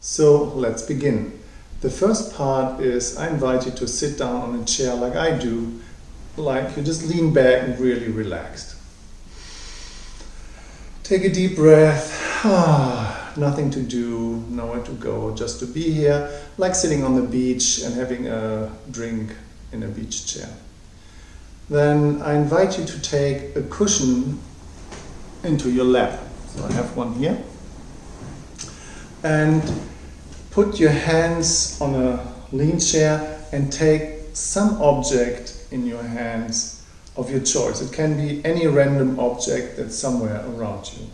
So let's begin. The first part is I invite you to sit down on a chair like I do, like you just lean back and really relaxed. Take a deep breath. Nothing to do, nowhere to go, just to be here, like sitting on the beach and having a drink in a beach chair. Then I invite you to take a cushion into your lap. So I have one here. And put your hands on a lean chair and take some object in your hands of your choice. It can be any random object that's somewhere around you.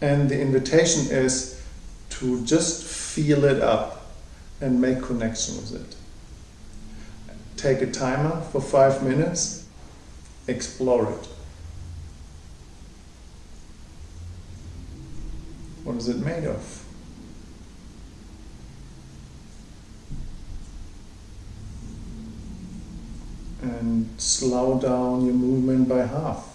And the invitation is to just feel it up and make connection with it. Take a timer for five minutes, explore it. What is it made of? And slow down your movement by half.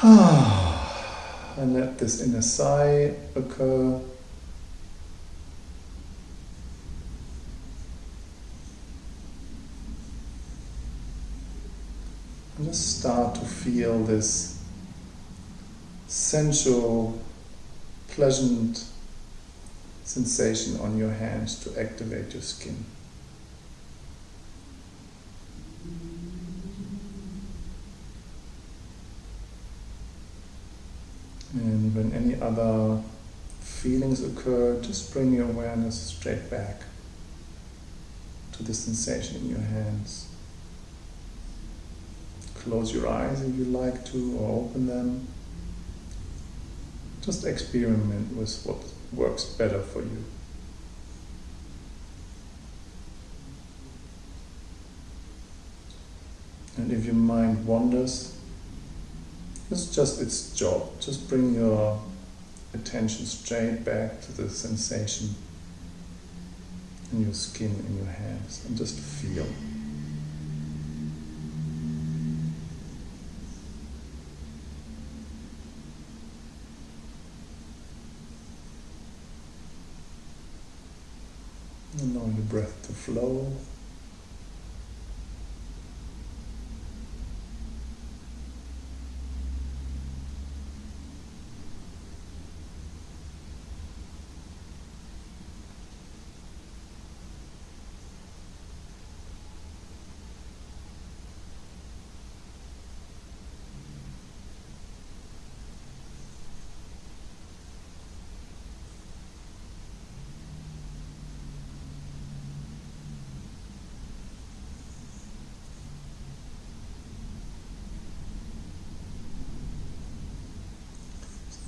and let this inner sigh occur. And just start to feel this sensual pleasant sensation on your hands to activate your skin. And when any other feelings occur, just bring your awareness straight back to the sensation in your hands. Close your eyes if you like to, or open them. Just experiment with what works better for you. And if your mind wanders, it's just its job. Just bring your attention straight back to the sensation in your skin, in your hands, and just feel. Allow your breath to flow.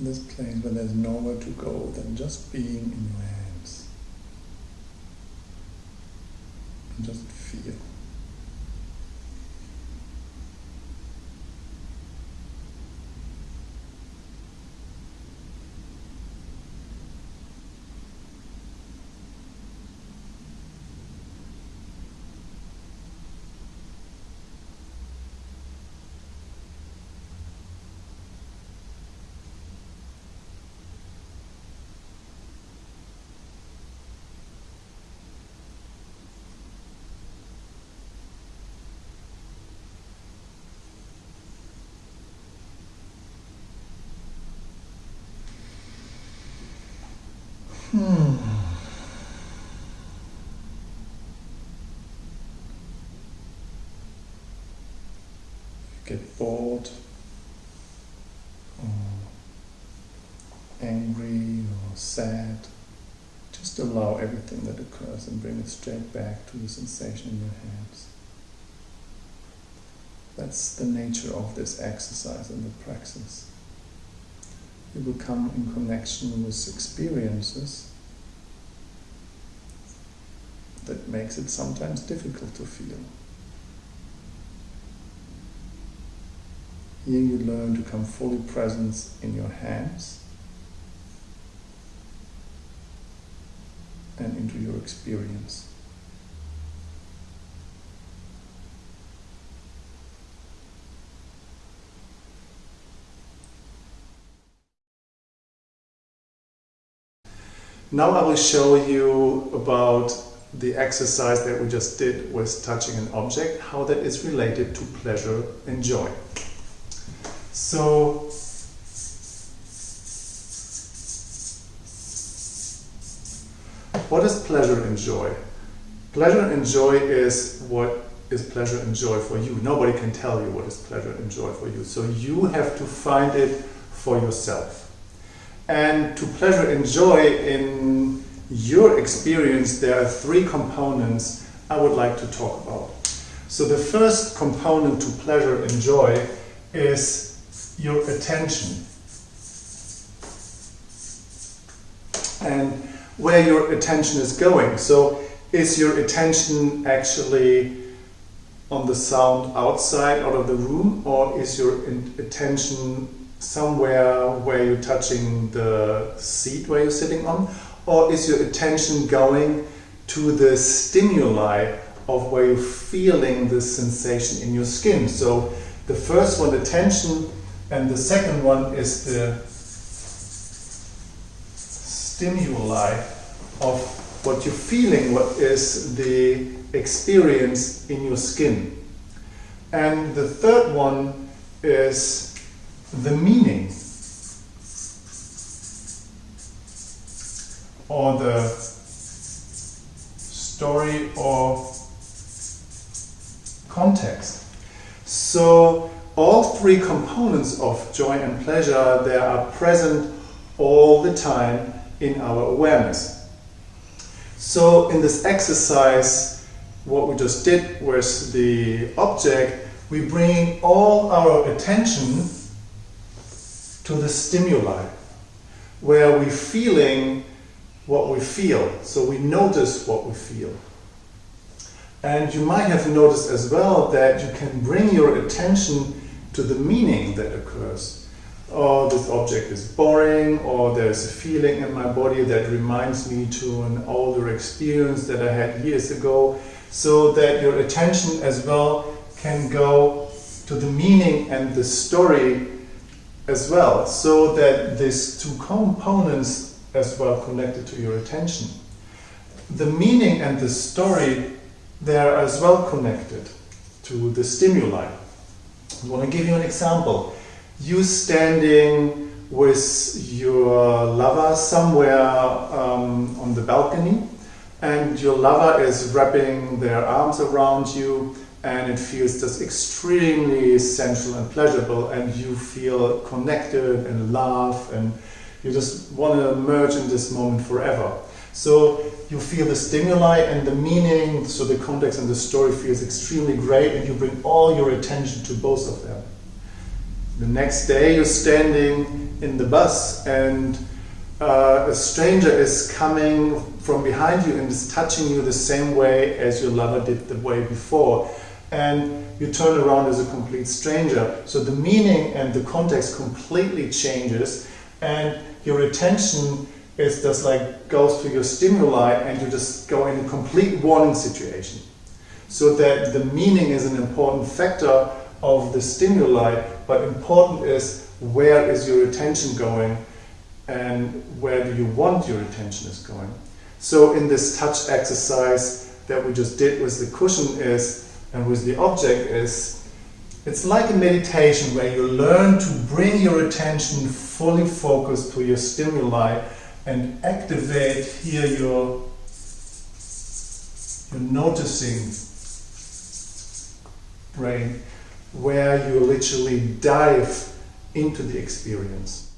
This place where there's nowhere to go than just being in your hands. And just feel. Hmm. Get bored or angry or sad. Just allow everything that occurs and bring it straight back to the sensation in your hands. That's the nature of this exercise and the praxis you will come in connection with experiences that makes it sometimes difficult to feel. Here you learn to come fully present in your hands and into your experience. Now I will show you about the exercise that we just did with touching an object, how that is related to pleasure and joy. So, what is pleasure and joy? Pleasure and joy is what is pleasure and joy for you. Nobody can tell you what is pleasure and joy for you. So you have to find it for yourself. And to pleasure and joy in your experience, there are three components I would like to talk about. So the first component to pleasure and joy is your attention. And where your attention is going. So is your attention actually on the sound outside, out of the room, or is your attention somewhere where you're touching the seat where you're sitting on? Or is your attention going to the stimuli of where you're feeling the sensation in your skin? So the first one, attention, and the second one is the stimuli of what you're feeling, what is the experience in your skin. And the third one is the meaning or the story or context. So all three components of joy and pleasure, they are present all the time in our awareness. So in this exercise, what we just did with the object, we bring all our attention to the stimuli, where we're feeling what we feel. So we notice what we feel. And you might have noticed as well that you can bring your attention to the meaning that occurs. Oh, this object is boring, or there's a feeling in my body that reminds me to an older experience that I had years ago. So that your attention as well can go to the meaning and the story as well, so that these two components as well connected to your attention. The meaning and the story, they are as well connected to the stimuli. I want to give you an example. You standing with your lover somewhere um, on the balcony, and your lover is wrapping their arms around you and it feels just extremely sensual and pleasurable and you feel connected and laugh and you just want to merge in this moment forever. So you feel the stimuli and the meaning, so the context and the story feels extremely great and you bring all your attention to both of them. The next day you're standing in the bus and uh, a stranger is coming from behind you and is touching you the same way as your lover did the way before and you turn around as a complete stranger. So the meaning and the context completely changes, and your attention is just like goes to your stimuli, and you just go in a complete warning situation. So that the meaning is an important factor of the stimuli, but important is where is your attention going and where do you want your attention is going. So in this touch exercise that we just did with the cushion is and with the object is it's like a meditation where you learn to bring your attention fully focused to your stimuli and activate here your, your noticing brain where you literally dive into the experience.